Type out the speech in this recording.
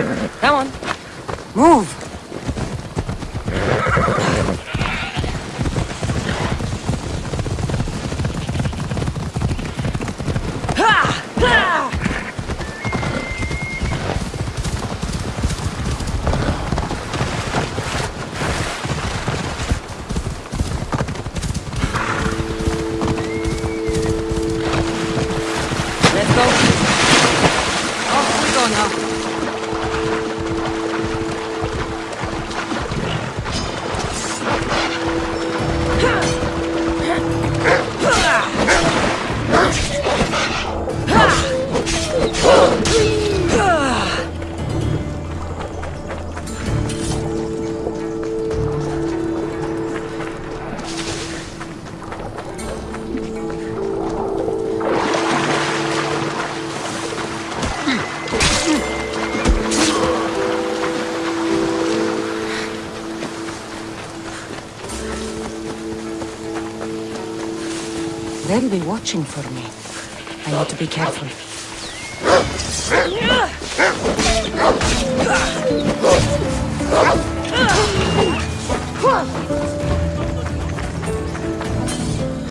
Come on. Move. Let's go. Off we go now. They'll be watching for me. I need to be careful.